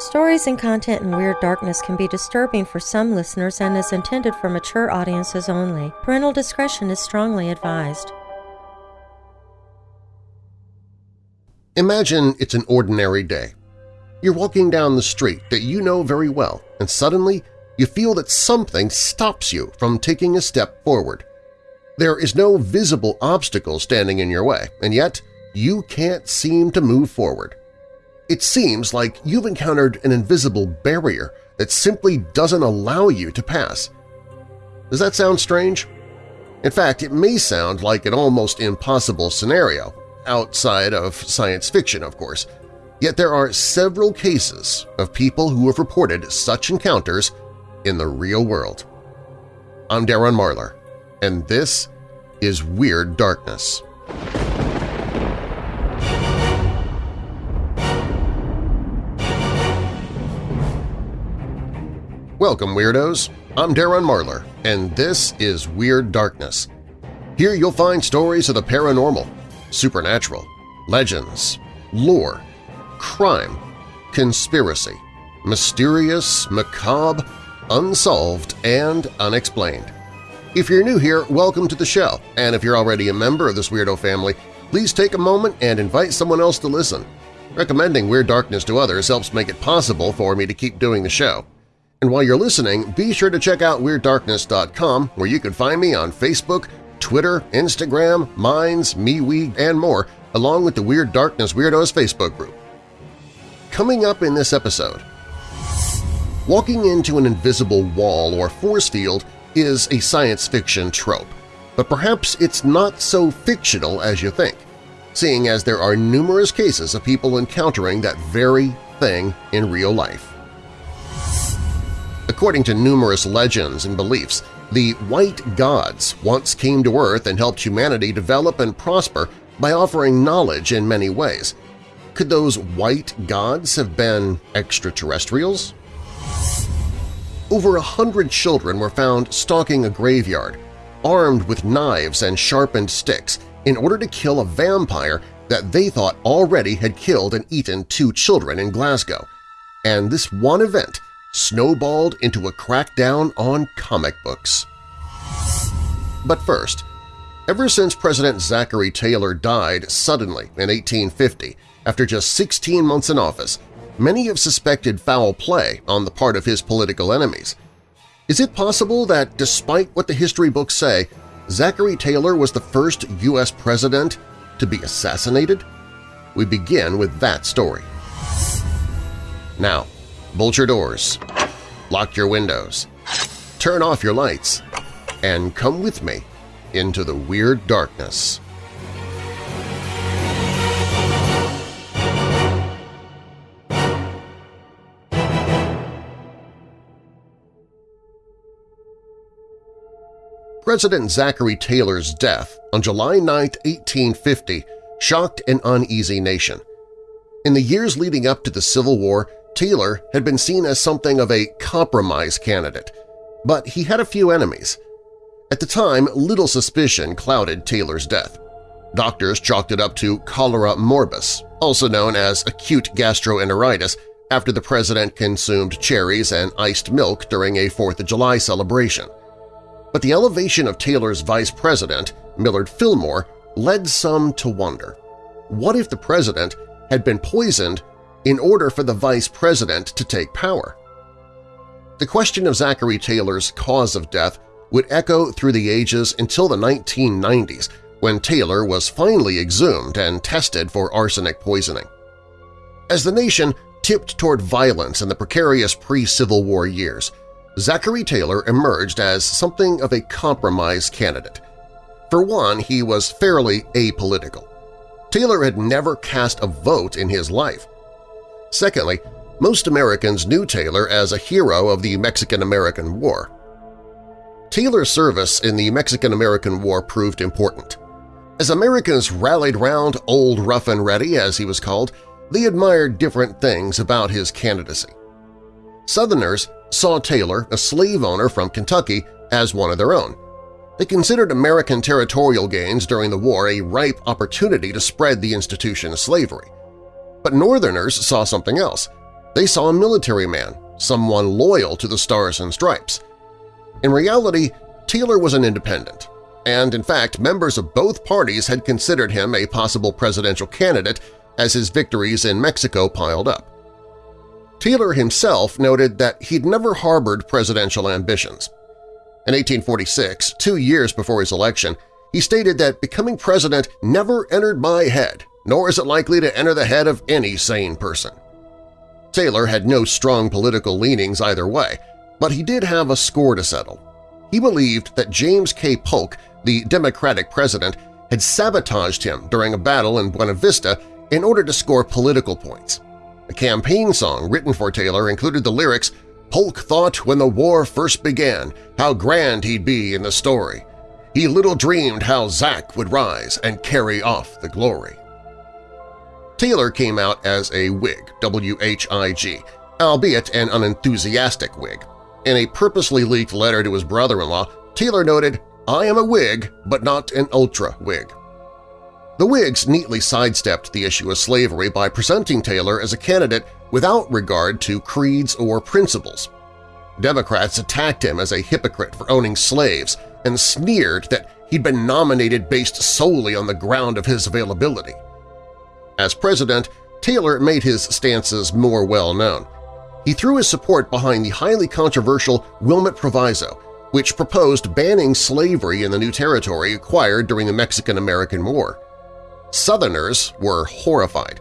Stories and content in Weird Darkness can be disturbing for some listeners and is intended for mature audiences only. Parental discretion is strongly advised. Imagine it's an ordinary day. You're walking down the street that you know very well, and suddenly you feel that something stops you from taking a step forward. There is no visible obstacle standing in your way, and yet you can't seem to move forward. It seems like you've encountered an invisible barrier that simply doesn't allow you to pass. Does that sound strange? In fact, it may sound like an almost impossible scenario, outside of science fiction, of course, yet there are several cases of people who have reported such encounters in the real world. I'm Darren Marlar, and this is Weird Darkness. Welcome, Weirdos! I'm Darren Marlar, and this is Weird Darkness. Here you'll find stories of the paranormal, supernatural, legends, lore, crime, conspiracy, mysterious, macabre, unsolved, and unexplained. If you're new here, welcome to the show, and if you're already a member of this weirdo family, please take a moment and invite someone else to listen. Recommending Weird Darkness to others helps make it possible for me to keep doing the show. And while you're listening, be sure to check out WeirdDarkness.com where you can find me on Facebook, Twitter, Instagram, Minds, MeWe, and more, along with the Weird Darkness Weirdos Facebook group. Coming up in this episode… Walking into an invisible wall or force field is a science fiction trope, but perhaps it's not so fictional as you think, seeing as there are numerous cases of people encountering that very thing in real life. According to numerous legends and beliefs, the White Gods once came to Earth and helped humanity develop and prosper by offering knowledge in many ways. Could those White Gods have been extraterrestrials? Over a hundred children were found stalking a graveyard, armed with knives and sharpened sticks in order to kill a vampire that they thought already had killed and eaten two children in Glasgow. And this one event snowballed into a crackdown on comic books. But first, ever since President Zachary Taylor died suddenly in 1850 after just 16 months in office, many have suspected foul play on the part of his political enemies. Is it possible that, despite what the history books say, Zachary Taylor was the first U.S. president to be assassinated? We begin with that story. Now, bolt your doors, lock your windows, turn off your lights, and come with me into the Weird Darkness. President Zachary Taylor's death on July 9, 1850, shocked an uneasy nation. In the years leading up to the Civil War, Taylor had been seen as something of a compromise candidate, but he had a few enemies. At the time, little suspicion clouded Taylor's death. Doctors chalked it up to cholera morbus, also known as acute gastroenteritis, after the president consumed cherries and iced milk during a Fourth of July celebration. But the elevation of Taylor's vice president, Millard Fillmore, led some to wonder. What if the president had been poisoned in order for the vice president to take power? The question of Zachary Taylor's cause of death would echo through the ages until the 1990s when Taylor was finally exhumed and tested for arsenic poisoning. As the nation tipped toward violence in the precarious pre-Civil War years, Zachary Taylor emerged as something of a compromise candidate. For one, he was fairly apolitical. Taylor had never cast a vote in his life. Secondly, most Americans knew Taylor as a hero of the Mexican-American War. Taylor's service in the Mexican-American War proved important. As Americans rallied round Old Rough and Ready, as he was called, they admired different things about his candidacy. Southerners saw Taylor, a slave owner from Kentucky, as one of their own. They considered American territorial gains during the war a ripe opportunity to spread the institution of slavery. But Northerners saw something else. They saw a military man, someone loyal to the Stars and Stripes. In reality, Taylor was an independent, and in fact members of both parties had considered him a possible presidential candidate as his victories in Mexico piled up. Taylor himself noted that he'd never harbored presidential ambitions. In 1846, two years before his election, he stated that becoming president never entered my head, nor is it likely to enter the head of any sane person. Taylor had no strong political leanings either way, but he did have a score to settle. He believed that James K. Polk, the Democratic president, had sabotaged him during a battle in Buena Vista in order to score political points. A campaign song written for Taylor included the lyrics, Polk thought when the war first began how grand he'd be in the story. He little dreamed how Zack would rise and carry off the glory. Taylor came out as a Whig, W-H-I-G, albeit an unenthusiastic Whig. In a purposely leaked letter to his brother-in-law, Taylor noted, I am a Whig, but not an ultra-Whig. The Whigs neatly sidestepped the issue of slavery by presenting Taylor as a candidate without regard to creeds or principles. Democrats attacked him as a hypocrite for owning slaves and sneered that he'd been nominated based solely on the ground of his availability. As president, Taylor made his stances more well-known. He threw his support behind the highly controversial Wilmot Proviso, which proposed banning slavery in the new territory acquired during the Mexican-American War. Southerners were horrified.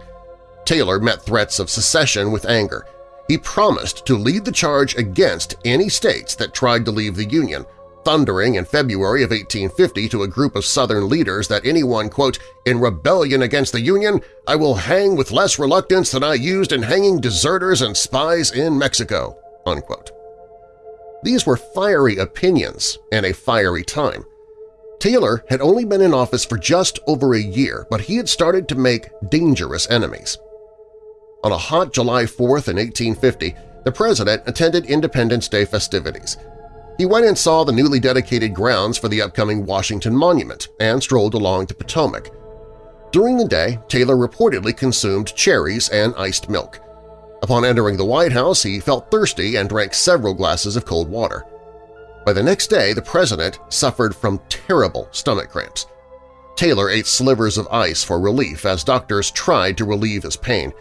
Taylor met threats of secession with anger. He promised to lead the charge against any states that tried to leave the Union, thundering in February of 1850 to a group of Southern leaders that anyone, quote, in rebellion against the Union, I will hang with less reluctance than I used in hanging deserters and spies in Mexico, unquote. These were fiery opinions in a fiery time. Taylor had only been in office for just over a year, but he had started to make dangerous enemies. On a hot July 4th in 1850, the President attended Independence Day festivities. He went and saw the newly dedicated grounds for the upcoming Washington Monument and strolled along the Potomac. During the day, Taylor reportedly consumed cherries and iced milk. Upon entering the White House, he felt thirsty and drank several glasses of cold water. By the next day, the president suffered from terrible stomach cramps. Taylor ate slivers of ice for relief as doctors tried to relieve his pain.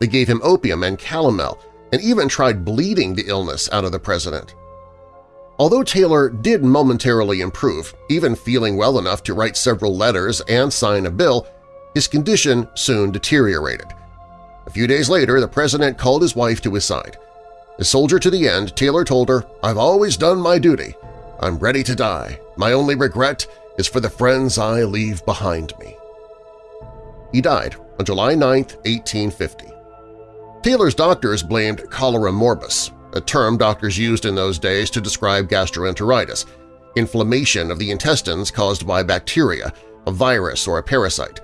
They gave him opium and calomel and even tried bleeding the illness out of the president. Although Taylor did momentarily improve, even feeling well enough to write several letters and sign a bill, his condition soon deteriorated. A few days later, the president called his wife to his side. A soldier to the end, Taylor told her, I've always done my duty. I'm ready to die. My only regret is for the friends I leave behind me. He died on July 9, 1850. Taylor's doctors blamed cholera morbus, a term doctors used in those days to describe gastroenteritis, inflammation of the intestines caused by bacteria, a virus, or a parasite.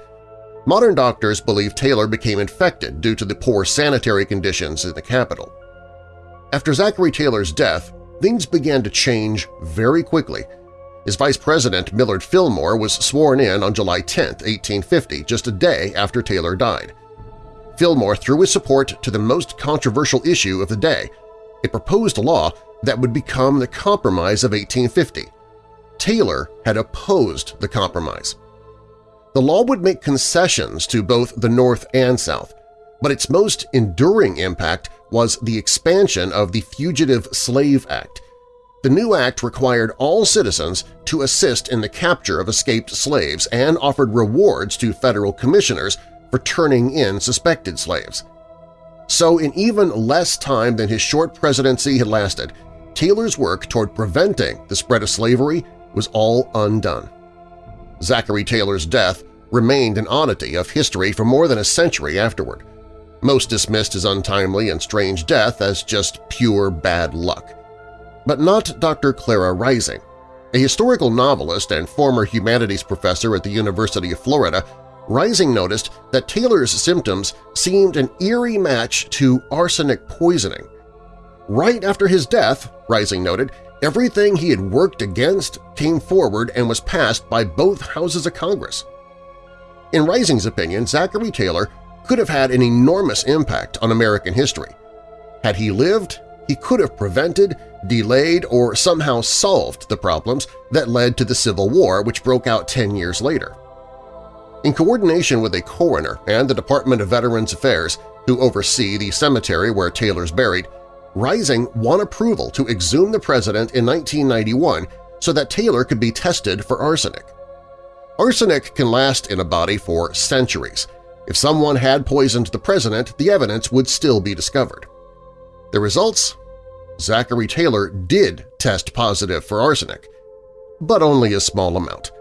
Modern doctors believe Taylor became infected due to the poor sanitary conditions in the capital. After Zachary Taylor's death, things began to change very quickly. His vice president, Millard Fillmore, was sworn in on July 10, 1850, just a day after Taylor died. Fillmore threw his support to the most controversial issue of the day, a proposed law that would become the Compromise of 1850. Taylor had opposed the compromise. The law would make concessions to both the North and South, but its most enduring impact was the expansion of the Fugitive Slave Act. The new act required all citizens to assist in the capture of escaped slaves and offered rewards to federal commissioners for turning in suspected slaves. So in even less time than his short presidency had lasted, Taylor's work toward preventing the spread of slavery was all undone. Zachary Taylor's death remained an oddity of history for more than a century afterward. Most dismissed his untimely and strange death as just pure bad luck. But not Dr. Clara Rising. A historical novelist and former humanities professor at the University of Florida, Rising noticed that Taylor's symptoms seemed an eerie match to arsenic poisoning. Right after his death, Rising noted, everything he had worked against came forward and was passed by both houses of Congress. In Rising's opinion, Zachary Taylor could have had an enormous impact on American history. Had he lived, he could have prevented, delayed, or somehow solved the problems that led to the Civil War which broke out 10 years later. In coordination with a coroner and the Department of Veterans Affairs, who oversee the cemetery where Taylor's buried, Rising won approval to exhume the president in 1991 so that Taylor could be tested for arsenic. Arsenic can last in a body for centuries. If someone had poisoned the president, the evidence would still be discovered. The results? Zachary Taylor did test positive for arsenic, but only a small amount.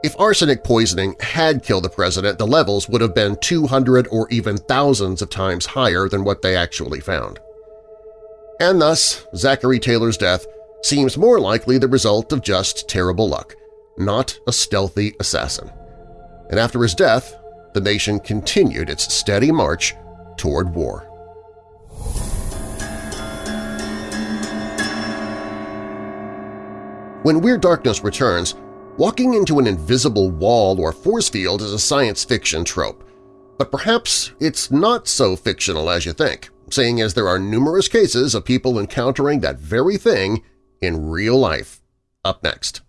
If arsenic poisoning had killed the president, the levels would have been 200 or even thousands of times higher than what they actually found. And thus, Zachary Taylor's death seems more likely the result of just terrible luck, not a stealthy assassin. And after his death, the nation continued its steady march toward war. When Weird Darkness returns, walking into an invisible wall or force field is a science fiction trope, but perhaps it's not so fictional as you think, seeing as there are numerous cases of people encountering that very thing in real life. Up next.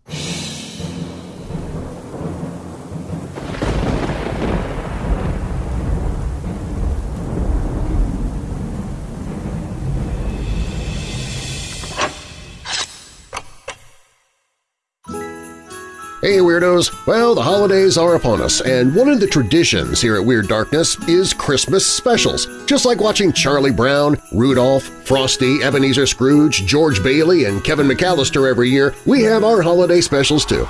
Hey Weirdos! Well, the holidays are upon us, and one of the traditions here at Weird Darkness is Christmas specials. Just like watching Charlie Brown, Rudolph, Frosty, Ebenezer Scrooge, George Bailey, and Kevin McAllister every year, we have our holiday specials too.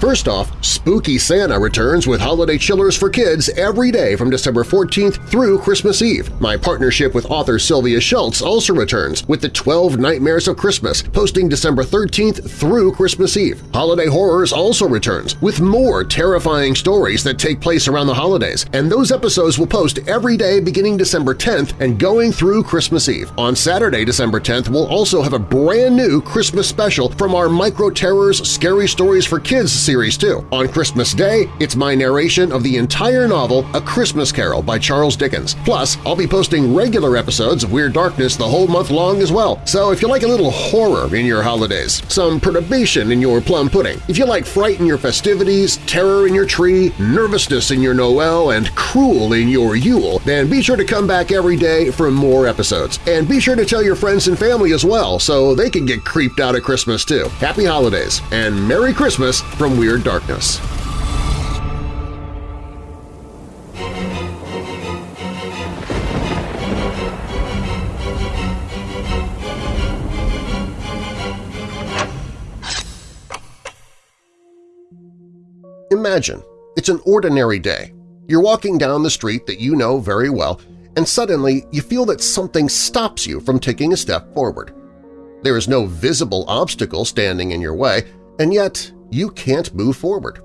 First off, Spooky Santa returns with holiday chillers for kids every day from December 14th through Christmas Eve. My partnership with author Sylvia Shults also returns with the 12 Nightmares of Christmas, posting December 13th through Christmas Eve. Holiday Horrors also returns with more terrifying stories that take place around the holidays, and those episodes will post every day beginning December 10th and going through Christmas Eve. On Saturday, December 10th, we'll also have a brand new Christmas special from our Micro Terrors Scary Stories for Kids series too. On Christmas Day, it's my narration of the entire novel A Christmas Carol by Charles Dickens. Plus, I'll be posting regular episodes of Weird Darkness the whole month long as well. So if you like a little horror in your holidays, some perturbation in your plum pudding, if you like fright in your festivities, terror in your tree, nervousness in your Noel, and cruel in your Yule, then be sure to come back every day for more episodes. And be sure to tell your friends and family as well so they can get creeped out at Christmas too. Happy Holidays and Merry Christmas from Weird Darkness. Imagine, it's an ordinary day. You're walking down the street that you know very well, and suddenly you feel that something stops you from taking a step forward. There is no visible obstacle standing in your way, and yet you can't move forward.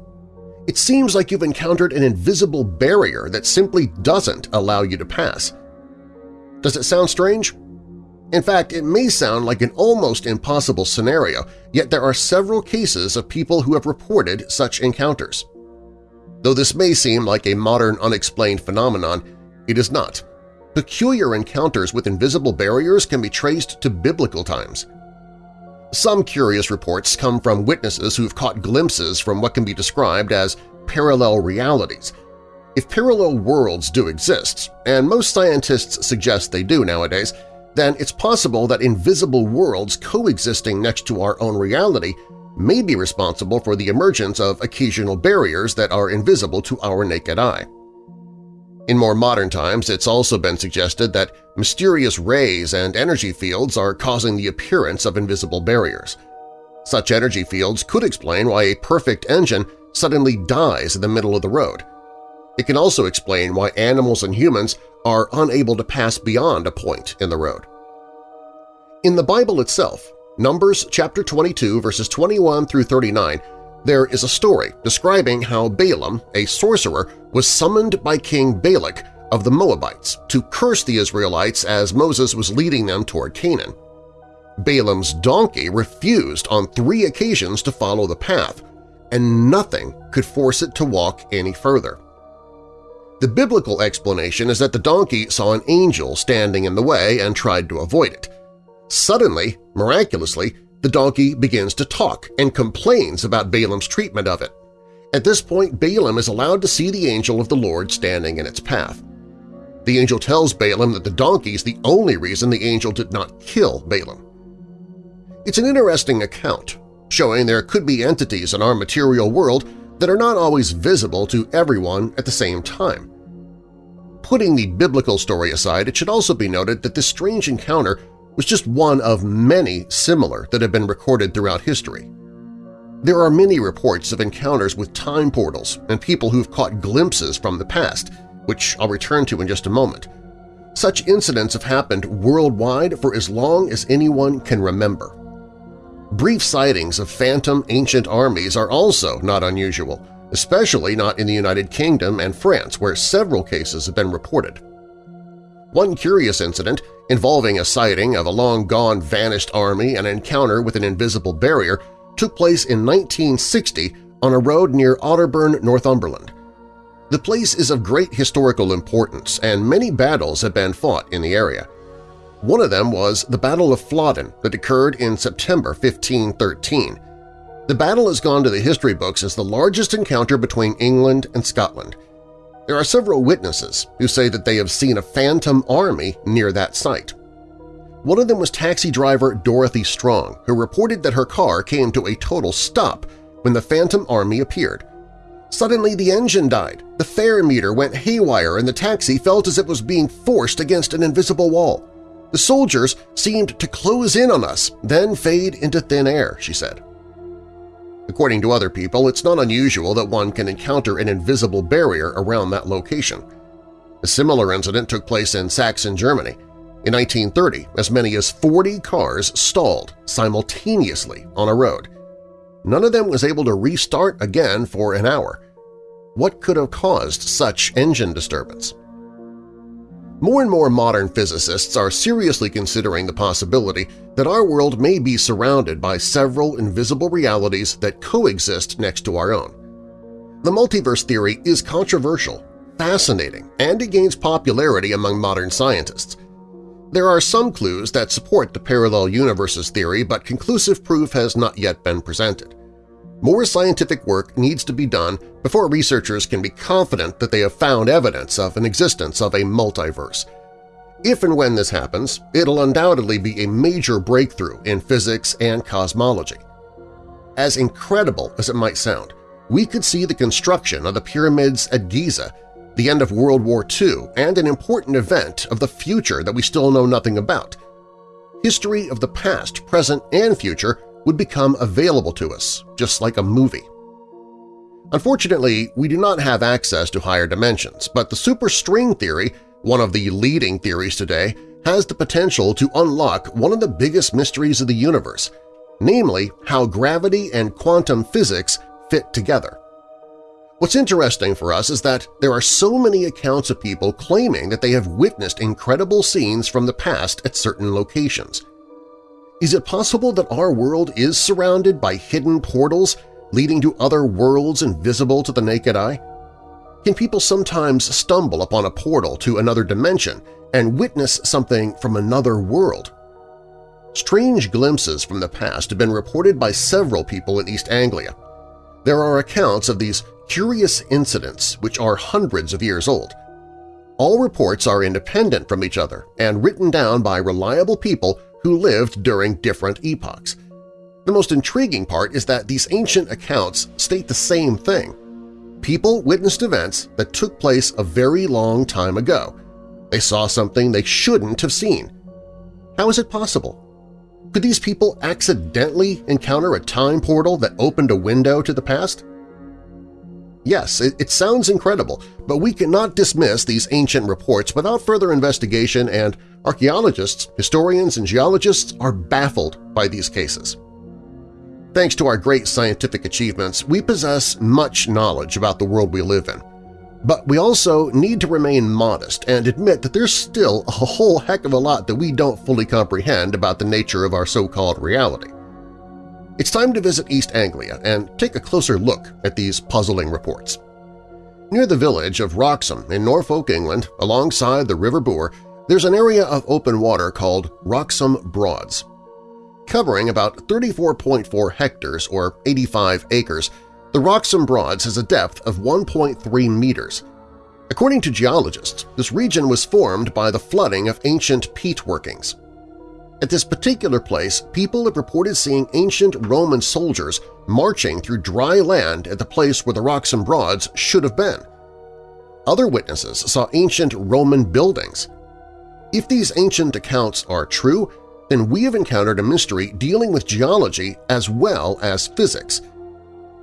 It seems like you've encountered an invisible barrier that simply doesn't allow you to pass. Does it sound strange? In fact, it may sound like an almost impossible scenario, yet there are several cases of people who have reported such encounters. Though this may seem like a modern unexplained phenomenon, it is not. Peculiar encounters with invisible barriers can be traced to biblical times. Some curious reports come from witnesses who've caught glimpses from what can be described as parallel realities. If parallel worlds do exist, and most scientists suggest they do nowadays, then it's possible that invisible worlds coexisting next to our own reality may be responsible for the emergence of occasional barriers that are invisible to our naked eye. In more modern times, it's also been suggested that mysterious rays and energy fields are causing the appearance of invisible barriers. Such energy fields could explain why a perfect engine suddenly dies in the middle of the road. It can also explain why animals and humans are unable to pass beyond a point in the road. In the Bible itself, Numbers chapter 22 verses 21 through 39 there is a story describing how Balaam, a sorcerer, was summoned by King Balak of the Moabites to curse the Israelites as Moses was leading them toward Canaan. Balaam's donkey refused on three occasions to follow the path, and nothing could force it to walk any further. The biblical explanation is that the donkey saw an angel standing in the way and tried to avoid it. Suddenly, miraculously, the donkey begins to talk and complains about Balaam's treatment of it. At this point, Balaam is allowed to see the angel of the Lord standing in its path. The angel tells Balaam that the donkey is the only reason the angel did not kill Balaam. It's an interesting account, showing there could be entities in our material world that are not always visible to everyone at the same time. Putting the biblical story aside, it should also be noted that this strange encounter was just one of many similar that have been recorded throughout history. There are many reports of encounters with time portals and people who've caught glimpses from the past, which I'll return to in just a moment. Such incidents have happened worldwide for as long as anyone can remember. Brief sightings of phantom ancient armies are also not unusual, especially not in the United Kingdom and France where several cases have been reported. One curious incident involving a sighting of a long-gone vanished army and an encounter with an invisible barrier took place in 1960 on a road near Otterburn, Northumberland. The place is of great historical importance and many battles have been fought in the area. One of them was the Battle of Flodden that occurred in September 1513. The battle has gone to the history books as the largest encounter between England and Scotland. There are several witnesses who say that they have seen a phantom army near that site. One of them was taxi driver Dorothy Strong, who reported that her car came to a total stop when the phantom army appeared. Suddenly the engine died, the fare meter went haywire and the taxi felt as if it was being forced against an invisible wall. The soldiers seemed to close in on us, then fade into thin air, she said. According to other people, it's not unusual that one can encounter an invisible barrier around that location. A similar incident took place in Saxon, Germany. In 1930, as many as 40 cars stalled simultaneously on a road. None of them was able to restart again for an hour. What could have caused such engine disturbance? More and more modern physicists are seriously considering the possibility that our world may be surrounded by several invisible realities that coexist next to our own. The multiverse theory is controversial, fascinating, and it gains popularity among modern scientists. There are some clues that support the parallel universes theory, but conclusive proof has not yet been presented. More scientific work needs to be done before researchers can be confident that they have found evidence of an existence of a multiverse. If and when this happens, it'll undoubtedly be a major breakthrough in physics and cosmology. As incredible as it might sound, we could see the construction of the pyramids at Giza, the end of World War II, and an important event of the future that we still know nothing about. History of the past, present, and future would become available to us, just like a movie. Unfortunately, we do not have access to higher dimensions, but the superstring theory, one of the leading theories today, has the potential to unlock one of the biggest mysteries of the universe, namely how gravity and quantum physics fit together. What's interesting for us is that there are so many accounts of people claiming that they have witnessed incredible scenes from the past at certain locations. Is it possible that our world is surrounded by hidden portals leading to other worlds invisible to the naked eye? Can people sometimes stumble upon a portal to another dimension and witness something from another world? Strange glimpses from the past have been reported by several people in East Anglia. There are accounts of these curious incidents which are hundreds of years old. All reports are independent from each other and written down by reliable people who lived during different epochs. The most intriguing part is that these ancient accounts state the same thing. People witnessed events that took place a very long time ago. They saw something they shouldn't have seen. How is it possible? Could these people accidentally encounter a time portal that opened a window to the past? Yes, it, it, sounds incredible, but we cannot dismiss these ancient reports without further investigation and archaeologists, historians, and geologists are baffled by these cases. Thanks to our great scientific achievements, we possess much knowledge about the world we live in. But we also need to remain modest and admit that there's still a whole heck of a lot that we don't fully comprehend about the nature of our so-called reality. It's time to visit East Anglia and take a closer look at these puzzling reports. Near the village of Wroxham in Norfolk, England, alongside the River Bure, there's an area of open water called Wroxham Broads. Covering about 34.4 hectares or 85 acres, the Wroxham Broads has a depth of 1.3 meters. According to geologists, this region was formed by the flooding of ancient peat workings. At this particular place, people have reported seeing ancient Roman soldiers marching through dry land at the place where the Wroxham Broads should have been. Other witnesses saw ancient Roman buildings. If these ancient accounts are true, then we have encountered a mystery dealing with geology as well as physics.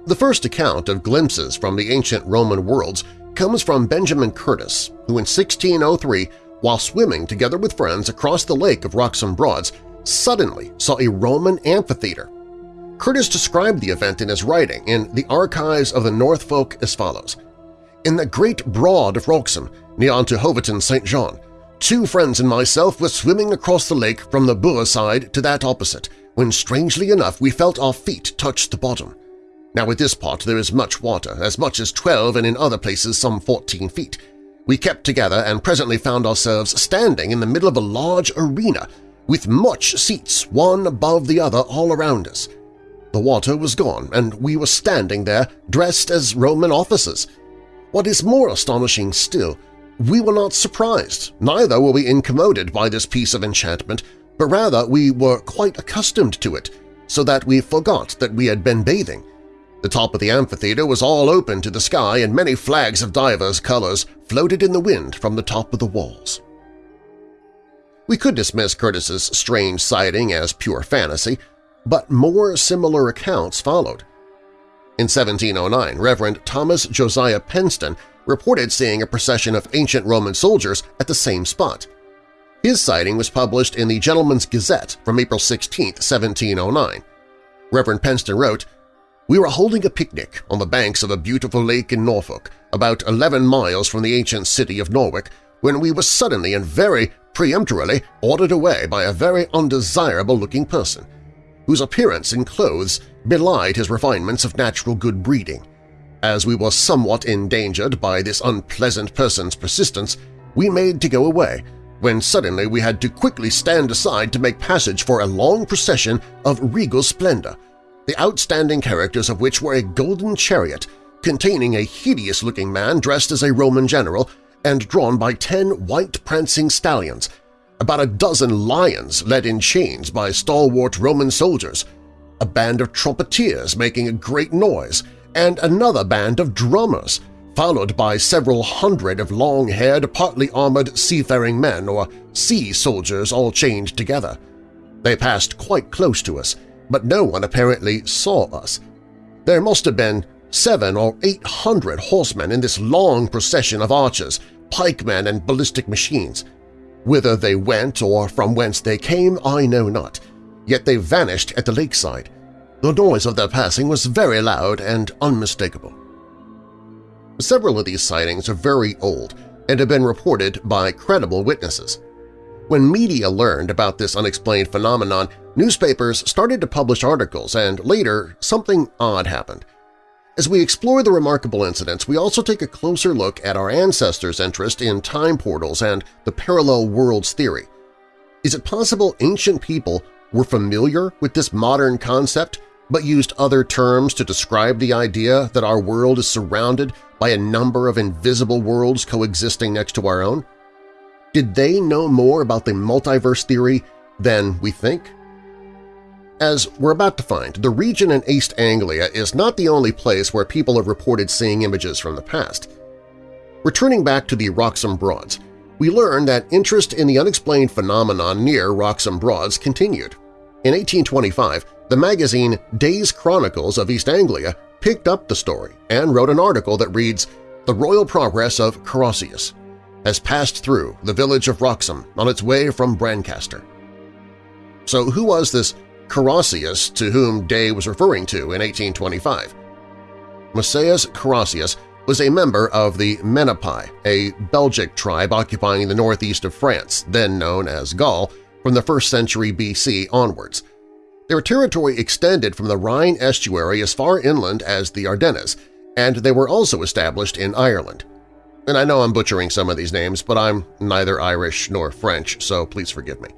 The first account of glimpses from the ancient Roman worlds comes from Benjamin Curtis, who in 1603, while swimming together with friends across the lake of Wroxham Broads, suddenly saw a Roman amphitheater. Curtis described the event in his writing in the Archives of the Norfolk as follows. In the great broad of Wroxham, near unto Hoveton St. John, Two friends and myself were swimming across the lake from the Bure side to that opposite, when strangely enough we felt our feet touch the bottom. Now at this part there is much water, as much as 12 and in other places some 14 feet. We kept together and presently found ourselves standing in the middle of a large arena with much seats one above the other all around us. The water was gone, and we were standing there dressed as Roman officers. What is more astonishing still we were not surprised, neither were we incommoded by this piece of enchantment, but rather we were quite accustomed to it, so that we forgot that we had been bathing. The top of the amphitheater was all open to the sky and many flags of divers colors floated in the wind from the top of the walls. We could dismiss Curtis's strange sighting as pure fantasy, but more similar accounts followed. In 1709, Reverend Thomas Josiah Penston reported seeing a procession of ancient Roman soldiers at the same spot. His sighting was published in the Gentleman's Gazette from April 16, 1709. Reverend Penston wrote, We were holding a picnic on the banks of a beautiful lake in Norfolk, about 11 miles from the ancient city of Norwich, when we were suddenly and very peremptorily ordered away by a very undesirable-looking person, whose appearance and clothes belied his refinements of natural good breeding. As we were somewhat endangered by this unpleasant person's persistence, we made to go away, when suddenly we had to quickly stand aside to make passage for a long procession of regal splendor, the outstanding characters of which were a golden chariot containing a hideous-looking man dressed as a Roman general and drawn by ten white prancing stallions, about a dozen lions led in chains by stalwart Roman soldiers, a band of trumpeters making a great noise, and another band of drummers, followed by several hundred of long-haired, partly armored seafaring men or sea soldiers all chained together. They passed quite close to us, but no one apparently saw us. There must have been seven or eight hundred horsemen in this long procession of archers, pikemen, and ballistic machines. Whither they went or from whence they came I know not, yet they vanished at the lakeside, the noise of their passing was very loud and unmistakable. Several of these sightings are very old and have been reported by credible witnesses. When media learned about this unexplained phenomenon, newspapers started to publish articles and later something odd happened. As we explore the remarkable incidents, we also take a closer look at our ancestors' interest in time portals and the parallel worlds theory. Is it possible ancient people were familiar with this modern concept but used other terms to describe the idea that our world is surrounded by a number of invisible worlds coexisting next to our own? Did they know more about the multiverse theory than we think? As we're about to find, the region in East Anglia is not the only place where people have reported seeing images from the past. Returning back to the Wroxham Broads, we learn that interest in the unexplained phenomenon near Wroxham Broads continued. In 1825, the magazine Days Chronicles of East Anglia picked up the story and wrote an article that reads, The Royal Progress of Carausius has passed through the village of Wroxham on its way from Brancaster. So who was this Carausius to whom Day was referring to in 1825? Musaeus Carausius was a member of the Menapii, a Belgic tribe occupying the northeast of France, then known as Gaul, from the 1st century BC onwards. Their territory extended from the Rhine estuary as far inland as the Ardennes, and they were also established in Ireland. And I know I'm butchering some of these names, but I'm neither Irish nor French, so please forgive me.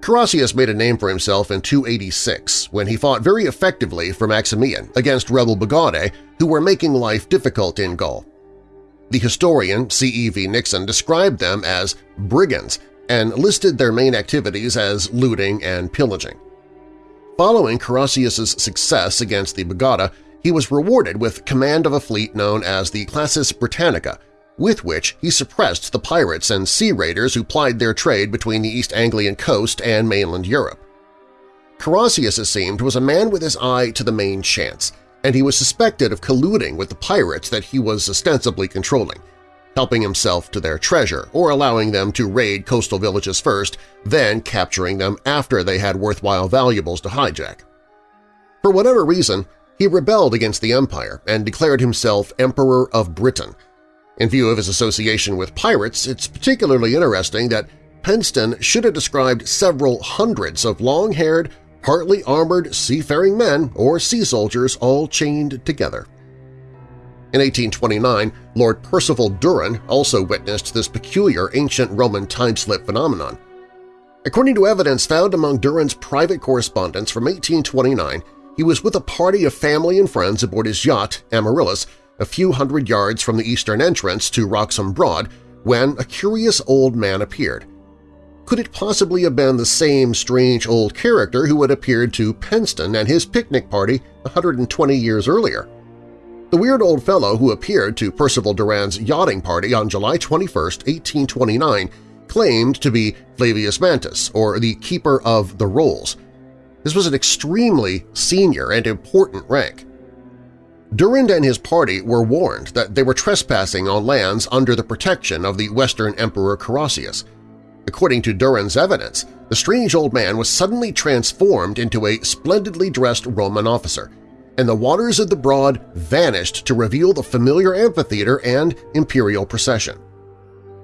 Carausius made a name for himself in 286 when he fought very effectively for Maximian against rebel Bagaudae who were making life difficult in Gaul. The historian C.E.V. Nixon described them as brigands and listed their main activities as looting and pillaging. Following Carausius's success against the Bagaudae, he was rewarded with command of a fleet known as the Classis Britannica, with which he suppressed the pirates and sea raiders who plied their trade between the East Anglian coast and mainland Europe. Carausius, it seemed, was a man with his eye to the main chance, and he was suspected of colluding with the pirates that he was ostensibly controlling, helping himself to their treasure or allowing them to raid coastal villages first, then capturing them after they had worthwhile valuables to hijack. For whatever reason, he rebelled against the empire and declared himself Emperor of Britain. In view of his association with pirates, it's particularly interesting that Penston should have described several hundreds of long-haired, partly armored seafaring men or sea soldiers all chained together. In 1829, Lord Percival Durand also witnessed this peculiar ancient Roman time-slip phenomenon. According to evidence found among Durand's private correspondence from 1829, he was with a party of family and friends aboard his yacht, Amaryllis, a few hundred yards from the eastern entrance to Wroxham Broad when a curious old man appeared. Could it possibly have been the same strange old character who had appeared to Penston and his picnic party 120 years earlier? The weird old fellow who appeared to Percival Durand's yachting party on July 21, 1829, claimed to be Flavius Mantus, or the Keeper of the Rolls. This was an extremely senior and important rank. Durand and his party were warned that they were trespassing on lands under the protection of the Western Emperor Carausius. According to Durand's evidence, the strange old man was suddenly transformed into a splendidly dressed Roman officer – and the waters of the Broad vanished to reveal the familiar amphitheater and imperial procession.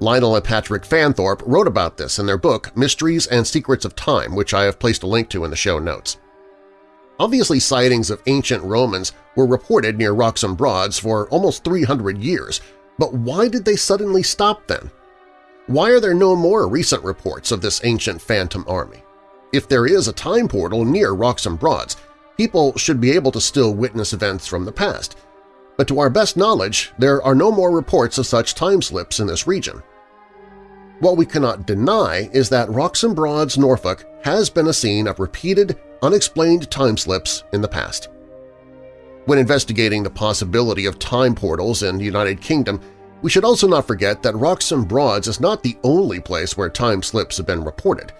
Lionel and Patrick Fanthorpe wrote about this in their book Mysteries and Secrets of Time, which I have placed a link to in the show notes. Obviously sightings of ancient Romans were reported near Wroxham Broads for almost 300 years, but why did they suddenly stop then? Why are there no more recent reports of this ancient phantom army? If there is a time portal near Wroxham Broads, people should be able to still witness events from the past, but to our best knowledge there are no more reports of such time slips in this region. What we cannot deny is that Wroxham Broads, Norfolk has been a scene of repeated, unexplained time slips in the past. When investigating the possibility of time portals in the United Kingdom, we should also not forget that Wroxham Broads is not the only place where time slips have been reported.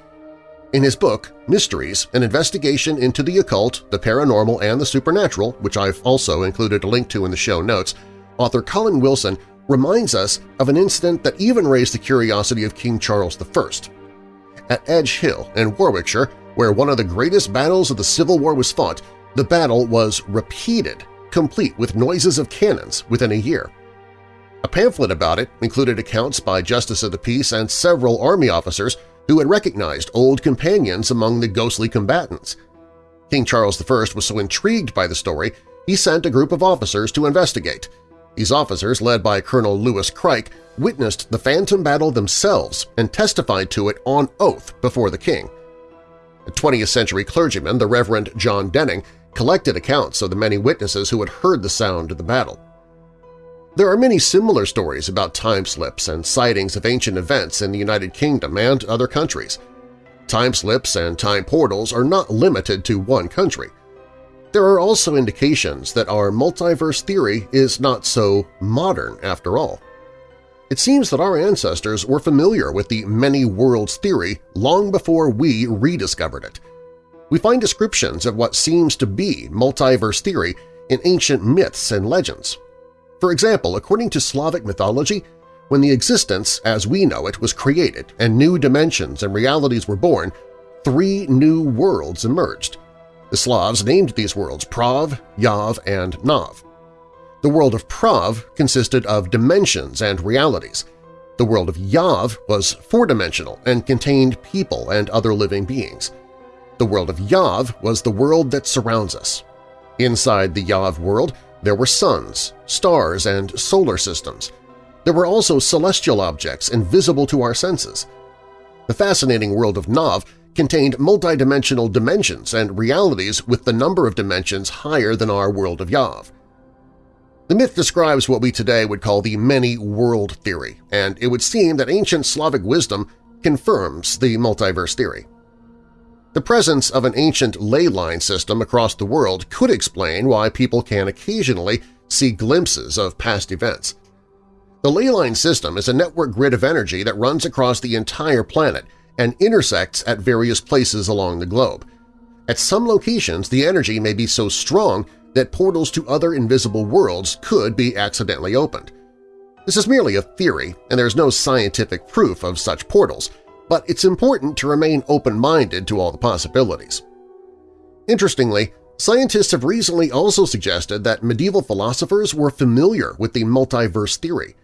In his book, Mysteries, an investigation into the occult, the paranormal, and the supernatural, which I've also included a link to in the show notes, author Colin Wilson reminds us of an incident that even raised the curiosity of King Charles I. At Edge Hill in Warwickshire, where one of the greatest battles of the Civil War was fought, the battle was repeated, complete with noises of cannons within a year. A pamphlet about it included accounts by Justice of the Peace and several army officers who had recognized old companions among the ghostly combatants. King Charles I was so intrigued by the story he sent a group of officers to investigate. These officers, led by Colonel Lewis Crike, witnessed the phantom battle themselves and testified to it on oath before the king. A 20th-century clergyman, the Reverend John Denning, collected accounts of the many witnesses who had heard the sound of the battle. There are many similar stories about time slips and sightings of ancient events in the United Kingdom and other countries. Time slips and time portals are not limited to one country. There are also indications that our multiverse theory is not so modern after all. It seems that our ancestors were familiar with the many worlds theory long before we rediscovered it. We find descriptions of what seems to be multiverse theory in ancient myths and legends, for example, according to Slavic mythology, when the existence as we know it was created and new dimensions and realities were born, three new worlds emerged. The Slavs named these worlds Prav, Yav, and Nav. The world of Prav consisted of dimensions and realities. The world of Yav was four-dimensional and contained people and other living beings. The world of Yav was the world that surrounds us. Inside the Yav world, There were suns, stars, and solar systems. There were also celestial objects invisible to our senses. The fascinating world of Nav contained multidimensional dimensions and realities with the number of dimensions higher than our world of Yav. The myth describes what we today would call the many-world theory, and it would seem that ancient Slavic wisdom confirms the multiverse theory. The presence of an ancient ley line system across the world could explain why people can occasionally see glimpses of past events. The ley line system is a network grid of energy that runs across the entire planet and intersects at various places along the globe. At some locations, the energy may be so strong that portals to other invisible worlds could be accidentally opened. This is merely a theory, and there's no scientific proof of such portals, but it's important to remain open-minded to all the possibilities. Interestingly, scientists have recently also suggested that medieval philosophers were familiar with the multiverse theory.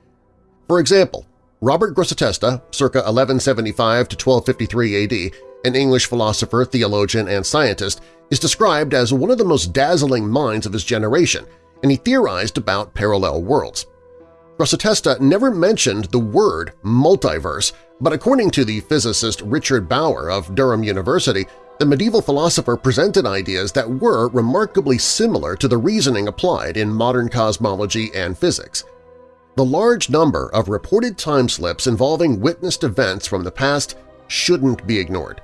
For example, Robert Grosseteste, circa 1175 to 1253 AD, an English philosopher, theologian, and scientist, is described as one of the most dazzling minds of his generation, and he theorized about parallel worlds. Grosseteste never mentioned the word multiverse, but according to the physicist Richard Bower of Durham University, the medieval philosopher presented ideas that were remarkably similar to the reasoning applied in modern cosmology and physics. The large number of reported time slips involving witnessed events from the past shouldn't be ignored.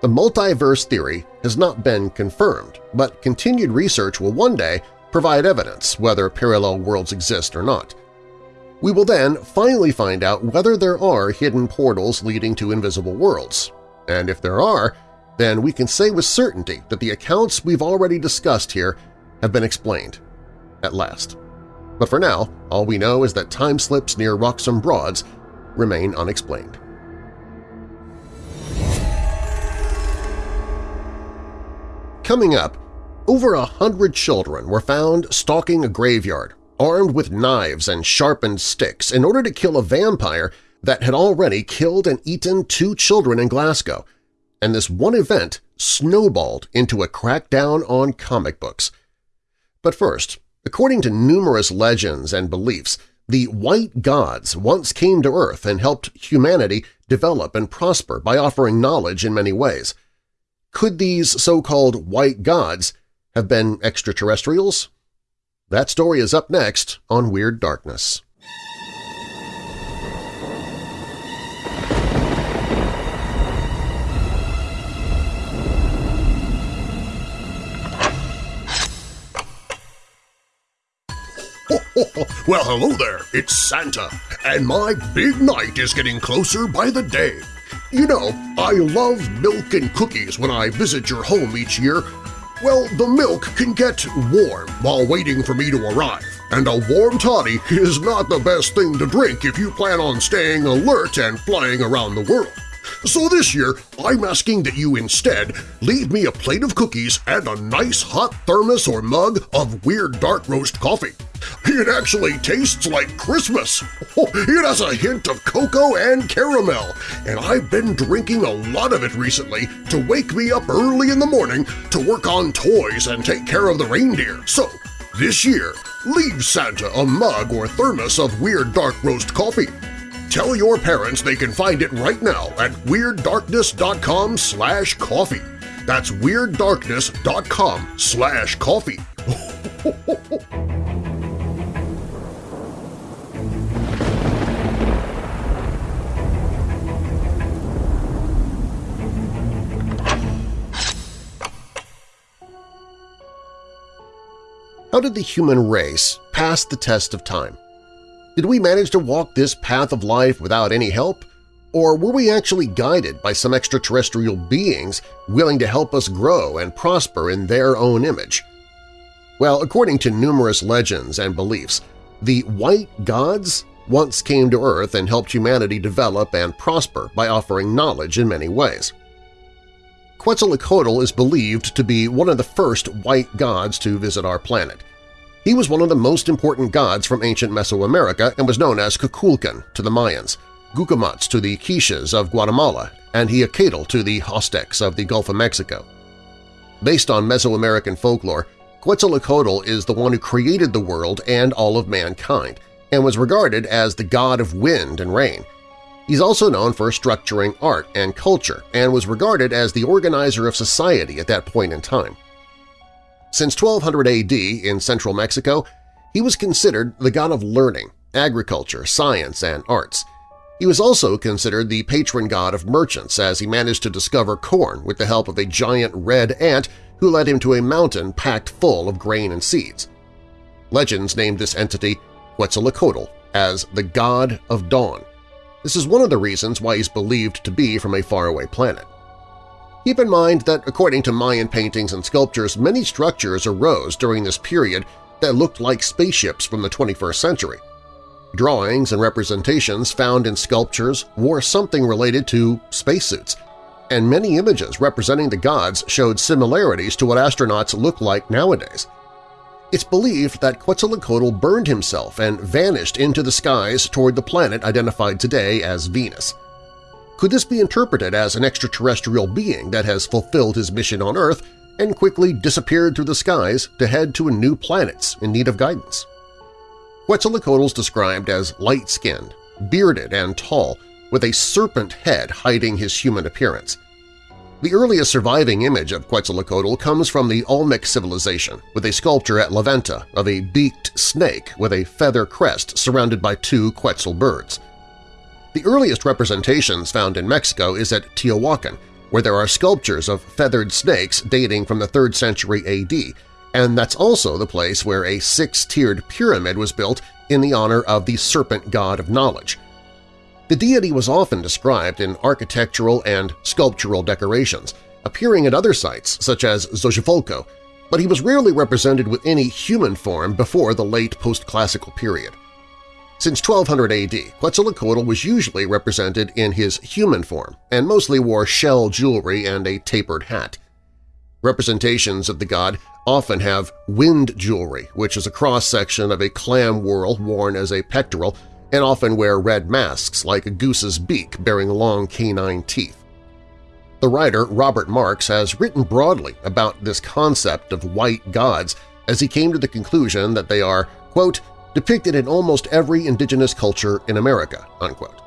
The multiverse theory has not been confirmed, but continued research will one day provide evidence whether parallel worlds exist or not. We will then finally find out whether there are hidden portals leading to invisible worlds, and if there are, then we can say with certainty that the accounts we've already discussed here have been explained, at last. But for now, all we know is that time slips near Wroxham Broads remain unexplained. Coming up, over a hundred children were found stalking a graveyard, armed with knives and sharpened sticks in order to kill a vampire that had already killed and eaten two children in Glasgow, and this one event snowballed into a crackdown on comic books. But first, According to numerous legends and beliefs, the white gods once came to Earth and helped humanity develop and prosper by offering knowledge in many ways. Could these so-called white gods have been extraterrestrials? That story is up next on Weird Darkness. well, hello there, it's Santa, and my big night is getting closer by the day. You know, I love milk and cookies when I visit your home each year. Well, the milk can get warm while waiting for me to arrive, and a warm toddy is not the best thing to drink if you plan on staying alert and flying around the world. So this year, I'm asking that you instead leave me a plate of cookies and a nice hot thermos or mug of Weird Dark Roast coffee. It actually tastes like Christmas. It has a hint of cocoa and caramel, and I've been drinking a lot of it recently to wake me up early in the morning to work on toys and take care of the reindeer. So, this year, leave Santa a mug or thermos of Weird Dark Roast coffee. Tell your parents they can find it right now at WeirdDarkness.com slash coffee. That's WeirdDarkness.com slash coffee. How did the human race pass the test of time? Did we manage to walk this path of life without any help? Or were we actually guided by some extraterrestrial beings willing to help us grow and prosper in their own image? Well, according to numerous legends and beliefs, the white gods once came to Earth and helped humanity develop and prosper by offering knowledge in many ways. Quetzalcoatl is believed to be one of the first white gods to visit our planet. He was one of the most important gods from ancient Mesoamerica and was known as Kukulkan to the Mayans, Gucumatz to the Quiches of Guatemala, and Ehecatl to the Aztecs of the Gulf of Mexico. Based on Mesoamerican folklore, Quetzalcoatl is the one who created the world and all of mankind, and was regarded as the god of wind and rain. He's also known for structuring art and culture and was regarded as the organizer of society at that point in time. Since 1200 AD in central Mexico, he was considered the god of learning, agriculture, science, and arts. He was also considered the patron god of merchants as he managed to discover corn with the help of a giant red ant who led him to a mountain packed full of grain and seeds. Legends named this entity Quetzalcoatl as the god of dawn. This is one of the reasons why he's believed to be from a faraway planet. Keep in mind that according to Mayan paintings and sculptures, many structures arose during this period that looked like spaceships from the 21st century. Drawings and representations found in sculptures wore something related to spacesuits, and many images representing the gods showed similarities to what astronauts look like nowadays. It's believed that Quetzalcoatl burned himself and vanished into the skies toward the planet identified today as Venus. Could this be interpreted as an extraterrestrial being that has fulfilled his mission on Earth and quickly disappeared through the skies to head to a new planet in need of guidance? Quetzalcoatl is described as light-skinned, bearded, and tall, with a serpent head hiding his human appearance. The earliest surviving image of Quetzalcoatl comes from the Olmec civilization, with a sculpture at La Venta of a beaked snake with a feather crest surrounded by two Quetzal birds. The earliest representations found in Mexico is at Teotihuacan, where there are sculptures of feathered snakes dating from the 3rd century AD, and that's also the place where a six-tiered pyramid was built in the honor of the serpent god of knowledge. The deity was often described in architectural and sculptural decorations, appearing at other sites such as Xochimilco, but he was rarely represented with any human form before the late post-classical period. Since 1200 AD, Quetzalcoatl was usually represented in his human form and mostly wore shell jewelry and a tapered hat. Representations of the god often have wind jewelry, which is a cross-section of a clam whorl worn as a pectoral, and often wear red masks like a goose's beak bearing long canine teeth. The writer Robert Marx has written broadly about this concept of white gods as he came to the conclusion that they are, quote, depicted in almost every indigenous culture in America, unquote.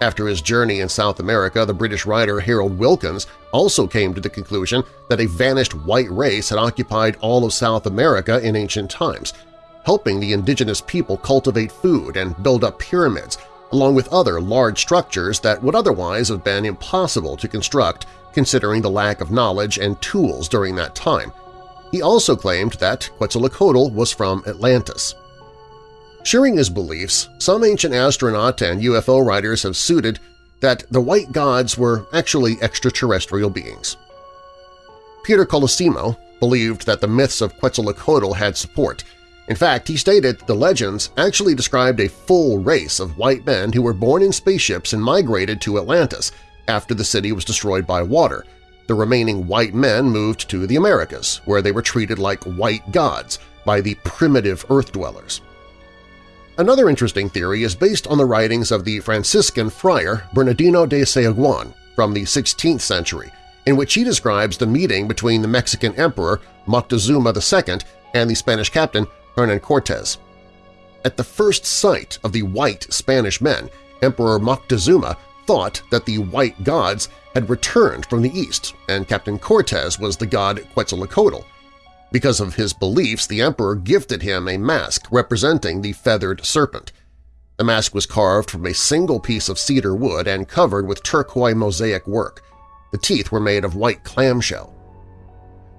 After his journey in South America, the British writer Harold Wilkins also came to the conclusion that a vanished white race had occupied all of South America in ancient times, helping the indigenous people cultivate food and build up pyramids, along with other large structures that would otherwise have been impossible to construct considering the lack of knowledge and tools during that time. He also claimed that Quetzalcoatl was from Atlantis. Sharing his beliefs, some ancient astronaut and UFO writers have suited that the white gods were actually extraterrestrial beings. Peter Kolosimo believed that the myths of Quetzalcoatl had support. In fact, he stated that the legends actually described a full race of white men who were born in spaceships and migrated to Atlantis after the city was destroyed by water. The remaining white men moved to the Americas, where they were treated like white gods by the primitive Earth-dwellers. Another interesting theory is based on the writings of the Franciscan friar Bernardino de Sahagun from the 16th century, in which he describes the meeting between the Mexican emperor Moctezuma II and the Spanish captain Hernan Cortes. At the first sight of the white Spanish men, Emperor Moctezuma thought that the white gods had returned from the east and Captain Cortes was the god Quetzalcoatl, because of his beliefs, the emperor gifted him a mask representing the feathered serpent. The mask was carved from a single piece of cedar wood and covered with turquoise mosaic work. The teeth were made of white clamshell.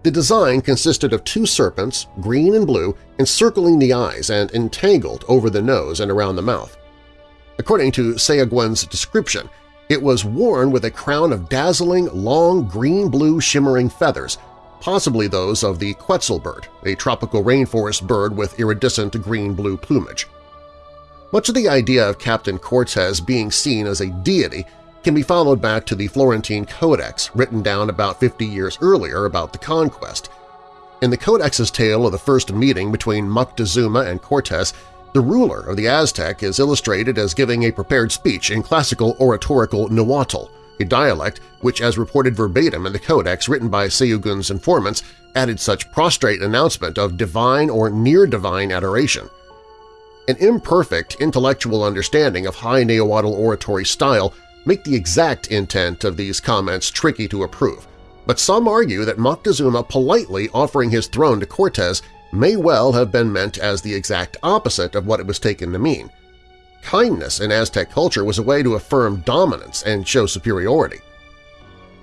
The design consisted of two serpents, green and blue, encircling the eyes and entangled over the nose and around the mouth. According to Sahagun's description, it was worn with a crown of dazzling, long green-blue shimmering feathers possibly those of the quetzal bird, a tropical rainforest bird with iridescent green-blue plumage. Much of the idea of Captain Cortez being seen as a deity can be followed back to the Florentine Codex written down about 50 years earlier about the conquest. In the Codex's tale of the first meeting between Moctezuma and Cortes, the ruler of the Aztec is illustrated as giving a prepared speech in classical oratorical Nahuatl, a dialect which, as reported verbatim in the codex written by Sahagun's informants, added such prostrate announcement of divine or near-divine adoration. An imperfect intellectual understanding of high Nahuatl oratory style make the exact intent of these comments tricky to approve, but some argue that Moctezuma politely offering his throne to Cortes may well have been meant as the exact opposite of what it was taken to mean. Kindness in Aztec culture was a way to affirm dominance and show superiority.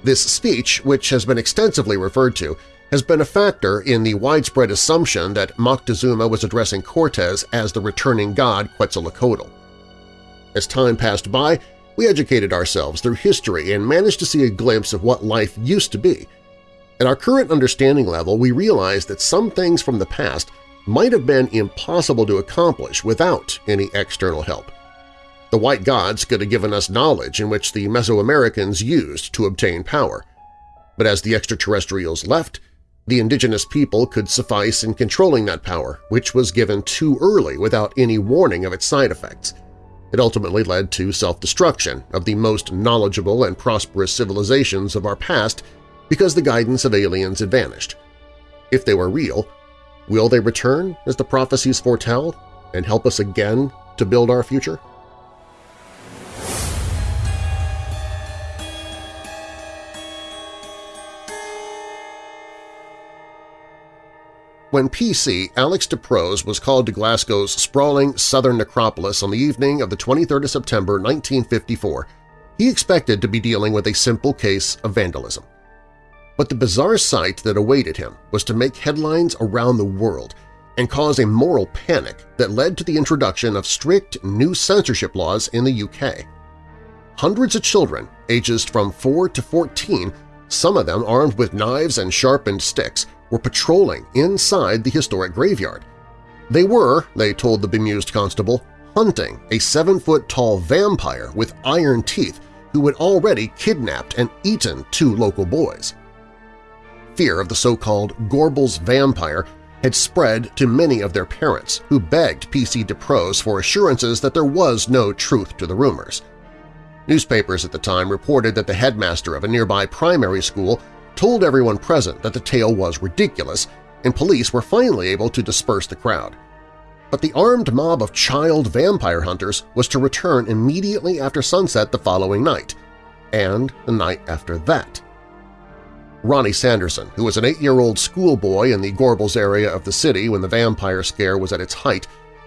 This speech, which has been extensively referred to, has been a factor in the widespread assumption that Moctezuma was addressing Cortes as the returning god Quetzalcoatl. As time passed by, we educated ourselves through history and managed to see a glimpse of what life used to be. At our current understanding level, we realize that some things from the past might have been impossible to accomplish without any external help. The white gods could have given us knowledge in which the Mesoamericans used to obtain power. But as the extraterrestrials left, the indigenous people could suffice in controlling that power, which was given too early without any warning of its side effects. It ultimately led to self-destruction of the most knowledgeable and prosperous civilizations of our past because the guidance of aliens had vanished. If they were real, will they return as the prophecies foretell and help us again to build our future? When PC, Alex Deeprose was called to Glasgow's sprawling southern necropolis on the evening of the 23rd of September 1954, he expected to be dealing with a simple case of vandalism. But the bizarre sight that awaited him was to make headlines around the world and cause a moral panic that led to the introduction of strict new censorship laws in the UK. Hundreds of children, ages from 4 to 14, some of them armed with knives and sharpened sticks, were patrolling inside the historic graveyard. They were, they told the bemused constable, hunting a seven-foot-tall vampire with iron teeth who had already kidnapped and eaten two local boys. Fear of the so-called Gorbals vampire had spread to many of their parents, who begged P.C. Deeprose for assurances that there was no truth to the rumors. Newspapers at the time reported that the headmaster of a nearby primary school told everyone present that the tale was ridiculous, and police were finally able to disperse the crowd. But the armed mob of child vampire hunters was to return immediately after sunset the following night, and the night after that. Ronnie Sanderson, who was an eight-year-old schoolboy in the Gorbals area of the city when the vampire scare was at its height,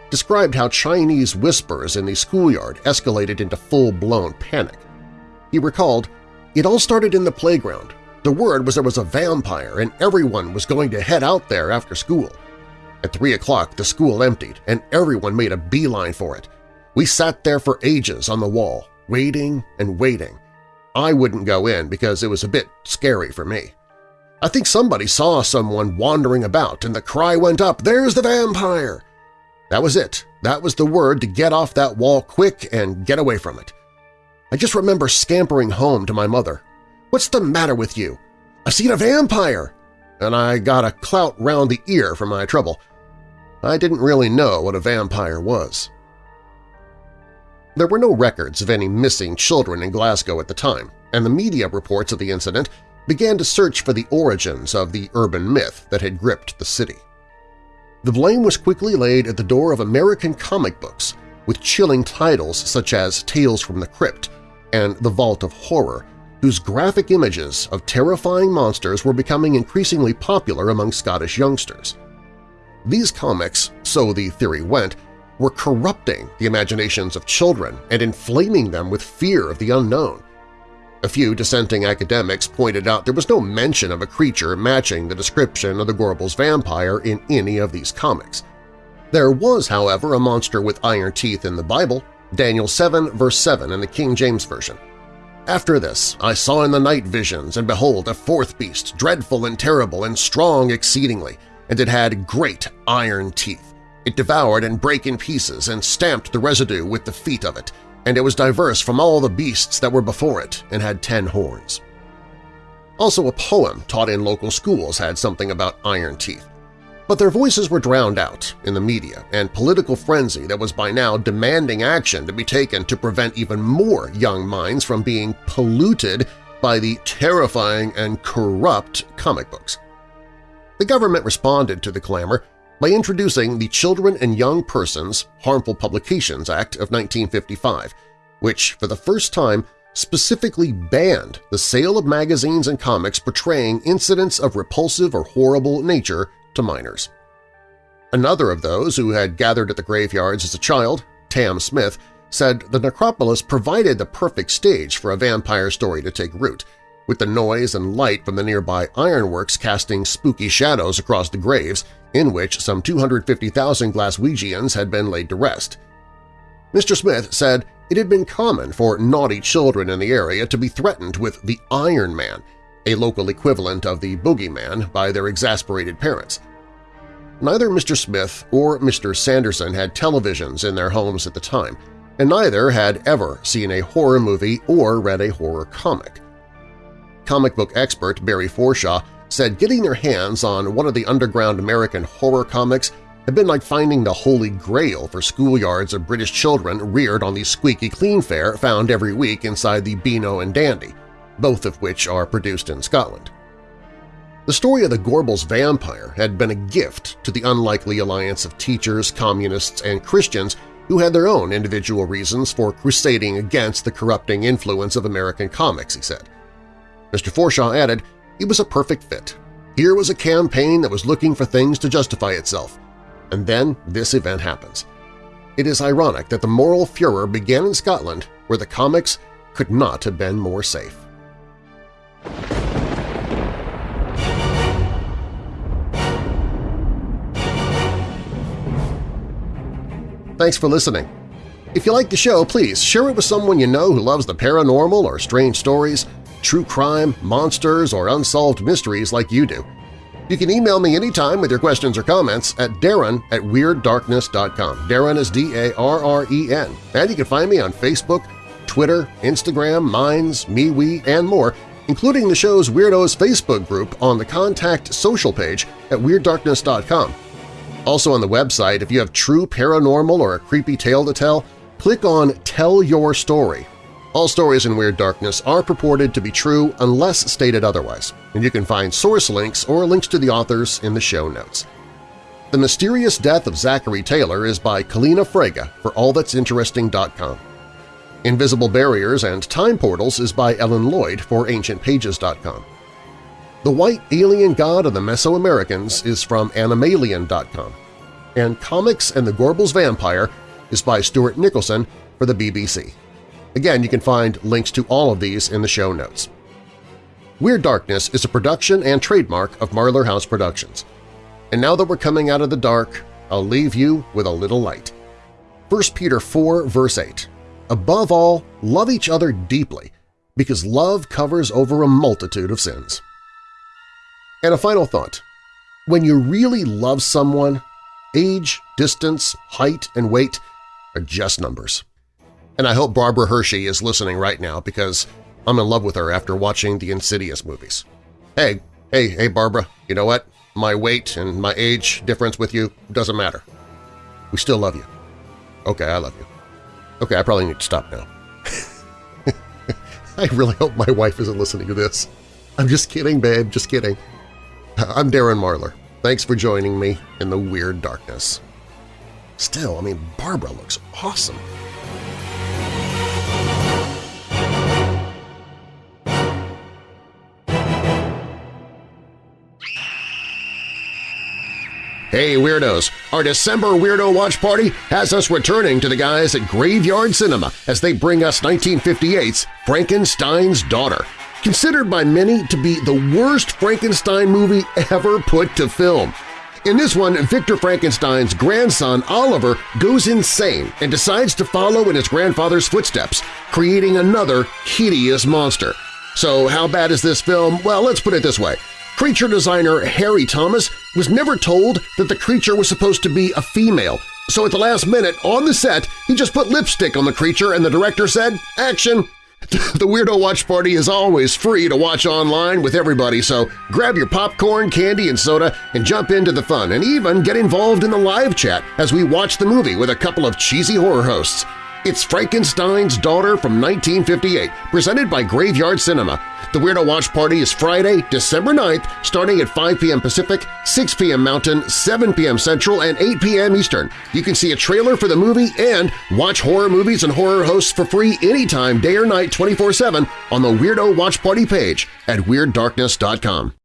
described how Chinese whispers in the schoolyard escalated into full-blown panic. He recalled, It all started in the playground, the word was there was a vampire and everyone was going to head out there after school. At 3 o'clock the school emptied and everyone made a beeline for it. We sat there for ages on the wall, waiting and waiting. I wouldn't go in because it was a bit scary for me. I think somebody saw someone wandering about and the cry went up, there's the vampire! That was it. That was the word to get off that wall quick and get away from it. I just remember scampering home to my mother, What's the matter with you? I've seen a vampire! And I got a clout round the ear for my trouble. I didn't really know what a vampire was. There were no records of any missing children in Glasgow at the time, and the media reports of the incident began to search for the origins of the urban myth that had gripped the city. The blame was quickly laid at the door of American comic books, with chilling titles such as Tales from the Crypt and The Vault of Horror, whose graphic images of terrifying monsters were becoming increasingly popular among Scottish youngsters. These comics, so the theory went, were corrupting the imaginations of children and inflaming them with fear of the unknown. A few dissenting academics pointed out there was no mention of a creature matching the description of the Gorbals vampire in any of these comics. There was, however, a monster with iron teeth in the Bible, Daniel 7 verse 7 in the King James Version. After this I saw in the night visions, and behold, a fourth beast, dreadful and terrible and strong exceedingly, and it had great iron teeth. It devoured and brake in pieces, and stamped the residue with the feet of it, and it was diverse from all the beasts that were before it, and had ten horns. Also a poem taught in local schools had something about iron teeth. But their voices were drowned out in the media and political frenzy that was by now demanding action to be taken to prevent even more young minds from being polluted by the terrifying and corrupt comic books. The government responded to the clamor by introducing the Children and Young Persons Harmful Publications Act of 1955, which for the first time specifically banned the sale of magazines and comics portraying incidents of repulsive or horrible nature to minors. Another of those who had gathered at the graveyards as a child, Tam Smith, said the necropolis provided the perfect stage for a vampire story to take root, with the noise and light from the nearby ironworks casting spooky shadows across the graves in which some 250,000 Glaswegians had been laid to rest. Mr. Smith said it had been common for naughty children in the area to be threatened with the Iron Man, a local equivalent of the Boogeyman, by their exasperated parents. Neither Mr. Smith or Mr. Sanderson had televisions in their homes at the time, and neither had ever seen a horror movie or read a horror comic. Comic book expert Barry Forshaw said getting their hands on one of the underground American horror comics had been like finding the holy grail for schoolyards of British children reared on the squeaky clean fare found every week inside the Beano and Dandy, both of which are produced in Scotland. The story of the Gorbals vampire had been a gift to the unlikely alliance of teachers, communists, and Christians who had their own individual reasons for crusading against the corrupting influence of American comics, he said. Mr. Forshaw added, it was a perfect fit. Here was a campaign that was looking for things to justify itself. And then this event happens. It is ironic that the moral furor began in Scotland, where the comics could not have been more safe. Thanks for listening. If you like the show, please share it with someone you know who loves the paranormal or strange stories, true crime, monsters, or unsolved mysteries like you do. You can email me anytime with your questions or comments at darren at WeirdDarkness.com. Darren is D-A-R-R-E-N. And you can find me on Facebook, Twitter, Instagram, Minds, MeWe, and more, including the show's Weirdos Facebook group on the Contact Social page at WeirdDarkness.com. Also on the website, if you have true paranormal or a creepy tale to tell, click on Tell Your Story. All stories in Weird Darkness are purported to be true unless stated otherwise, and you can find source links or links to the authors in the show notes. The Mysterious Death of Zachary Taylor is by Kaleena Fraga for allthat'sinteresting.com. Invisible Barriers and Time Portals is by Ellen Lloyd for ancientpages.com. The White Alien God of the Mesoamericans is from Anomalien.com, and Comics and the Gorbals Vampire is by Stuart Nicholson for the BBC. Again, you can find links to all of these in the show notes. Weird Darkness is a production and trademark of Marlar House Productions. And now that we're coming out of the dark, I'll leave you with a little light. 1 Peter 4 verse 8 Above all, love each other deeply, because love covers over a multitude of sins. And a final thought. When you really love someone, age, distance, height, and weight are just numbers. And I hope Barbara Hershey is listening right now because I'm in love with her after watching the Insidious movies. Hey, hey, hey Barbara, you know what? My weight and my age difference with you doesn't matter. We still love you. Okay, I love you. Okay, I probably need to stop now. I really hope my wife isn't listening to this. I'm just kidding, babe, just kidding. I'm Darren Marlar. Thanks for joining me in the Weird Darkness. Still, I mean, Barbara looks awesome. Hey Weirdos! Our December Weirdo Watch Party has us returning to the guys at Graveyard Cinema as they bring us 1958's Frankenstein's Daughter, considered by many to be the worst Frankenstein movie ever put to film. In this one, Victor Frankenstein's grandson Oliver goes insane and decides to follow in his grandfather's footsteps, creating another hideous monster. So how bad is this film? Well, let's put it this way. Creature designer Harry Thomas was never told that the creature was supposed to be a female, so at the last minute on the set he just put lipstick on the creature and the director said, action! The Weirdo Watch Party is always free to watch online with everybody, so grab your popcorn, candy, and soda and jump into the fun and even get involved in the live chat as we watch the movie with a couple of cheesy horror hosts. It's Frankenstein's Daughter from 1958, presented by Graveyard Cinema. The Weirdo Watch Party is Friday, December 9th, starting at 5 p.m. Pacific, 6 p.m. Mountain, 7 p.m. Central, and 8 p.m. Eastern. You can see a trailer for the movie and watch horror movies and horror hosts for free anytime, day or night, 24-7 on the Weirdo Watch Party page at WeirdDarkness.com.